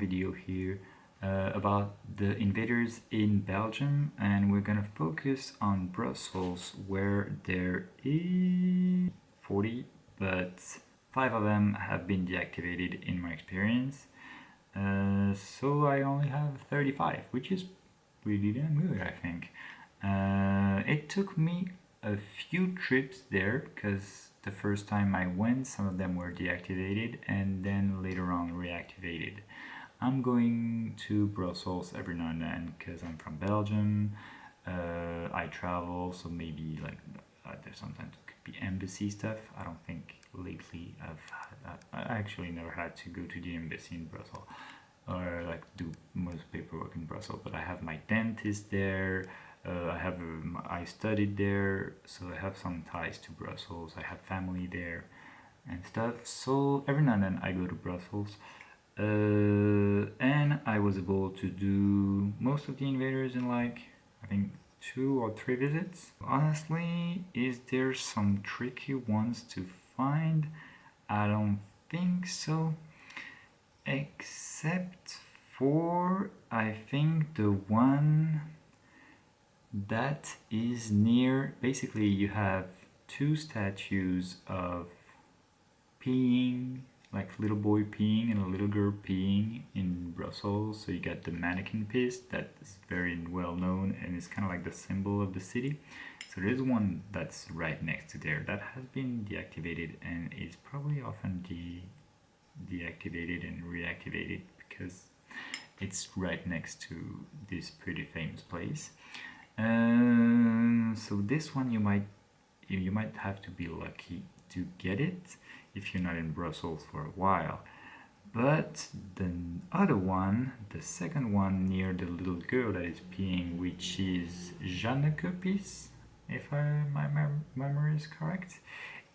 video here uh, about the invaders in Belgium and we're gonna focus on Brussels where there is 40 but 5 of them have been deactivated in my experience uh, so I only have 35 which is really damn good I think. Uh, it took me a few trips there because the first time I went some of them were deactivated and then later on reactivated. I'm going to Brussels every now and then because I'm from Belgium. Uh, I travel so maybe like uh, there's sometimes it could be embassy stuff. I don't think lately I've had. I actually never had to go to the embassy in Brussels or like do most paperwork in Brussels but I have my dentist there uh, I have um, I studied there so I have some ties to Brussels I have family there and stuff so every now and then I go to Brussels uh, and I was able to do most of the invaders in like I think two or three visits. Honestly is there some tricky ones to find? I don't think so. Except for I think the one that is near basically you have two statues of peeing like little boy peeing and a little girl peeing in Brussels. So you got the Manneken Pis that is very well known and it's kind of like the symbol of the city. So there's one that's right next to there that has been deactivated and is probably often de deactivated and reactivated because it's right next to this pretty famous place. Um, so this one you might you might have to be lucky to get it if you're not in Brussels for a while. But the other one, the second one near the little girl that is peeing, which is Jeanne Jeanneke Pis, if I, my memory is correct,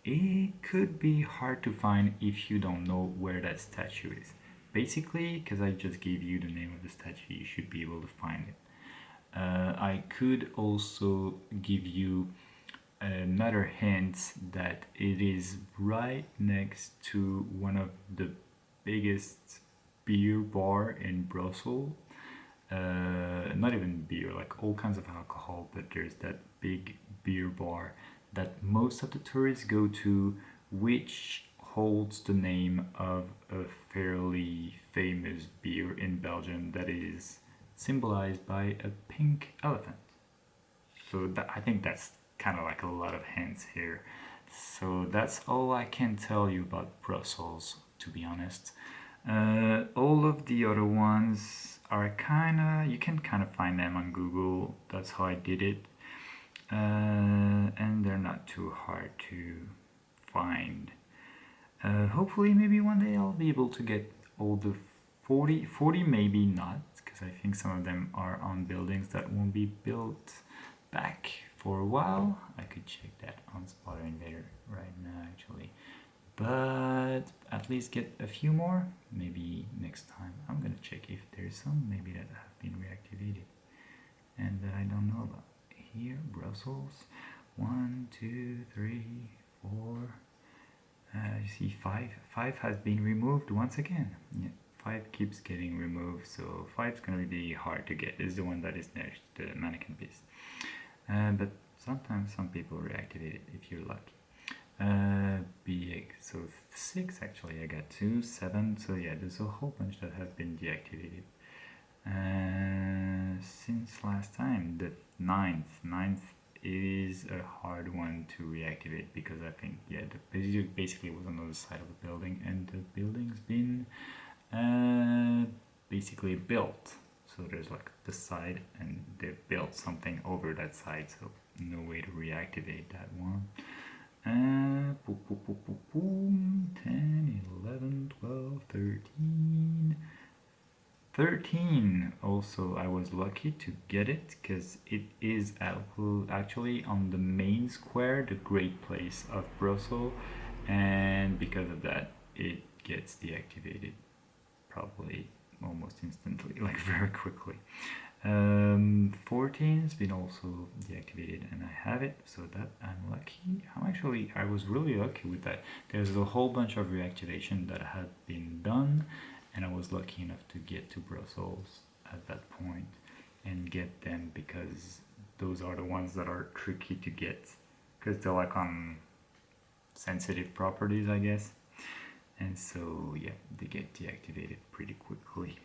it could be hard to find if you don't know where that statue is. Basically, because I just gave you the name of the statue, you should be able to find it. Uh, I could also give you another hint that it is right next to one of the biggest beer bar in Brussels. Uh, not even beer, like all kinds of alcohol, but there's that big beer bar that most of the tourists go to which holds the name of a fairly famous beer in Belgium that is symbolized by a pink elephant. So that, I think that's kind of like a lot of hints here. So that's all I can tell you about Brussels, to be honest. Uh, all of the other ones are kind of, you can kind of find them on Google. That's how I did it uh, and they're not too hard to find. Uh, hopefully maybe one day I'll be able to get all the 40, 40 maybe not, because I think some of them are on buildings that won't be built back for a while. I could check that on Spotter Invader right now actually. But at least get a few more, maybe next time. I'm gonna check if there's some maybe that have been reactivated and that I don't know about here, Brussels. One, two, three, four. Uh, you see five. Five has been removed once again. Yeah, five keeps getting removed, so five is gonna be hard to get. Is the one that is next to the Manneken Pis. Uh, but sometimes some people reactivate it if you're lucky. Uh, big, so six actually. I got two, seven. So yeah, there's a whole bunch that have been deactivated. Uh, since last time the ninth ninth is a hard one to reactivate because I think yeah the basically was on the other side of the building and the building's been uh, basically built so there's like the side and they built something over that side so no way to reactivate that one. Uh, boom, boom, boom, boom, 10 11 12 13 13 also I was lucky to get it because it is actually on the main square the great place of Brussels and because of that it gets deactivated probably almost instantly like very quickly Um, 14 has been also deactivated and I have it, so that I'm lucky. I'm actually, I was really lucky with that. There's a whole bunch of reactivation that had been done and I was lucky enough to get to Brussels at that point and get them because those are the ones that are tricky to get because they're like on sensitive properties I guess and so yeah they get deactivated pretty quickly.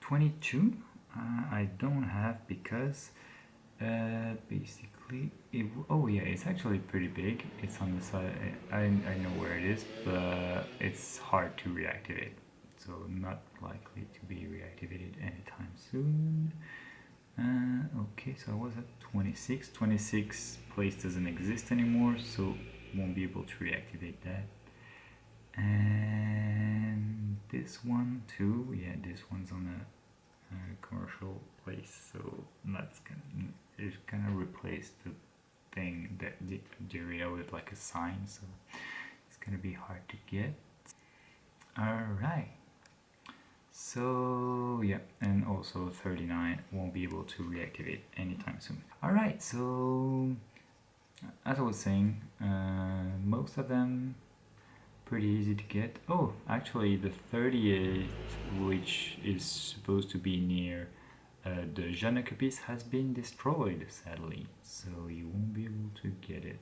22 uh, I don't have because uh, basically it oh yeah it's actually pretty big. It's on the side I, I know where it is but it's hard to reactivate. So not likely to be reactivated anytime soon. Uh, okay so I was at 26 26 place doesn't exist anymore so won't be able to reactivate that and this one too? Yeah this one's on a commercial place so that's gonna it's gonna replace the thing that the, the area with like a sign so it's gonna be hard to get. All right so yeah and also 39 won't be able to reactivate anytime soon. All right so as I was saying uh, most of them pretty easy to get. Oh, actually the 38th, which is supposed to be near uh, the Jeanneke Pis has been destroyed, sadly, so you won't be able to get it.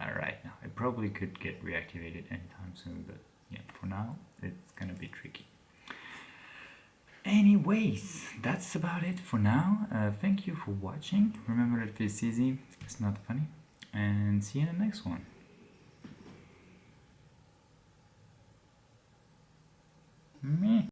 Alright, now it probably could get reactivated anytime soon, but yeah, for now, it's gonna be tricky. Anyways, that's about it for now. Uh, thank you for watching. Remember that this easy, it's not funny, and see you in the next one. ね。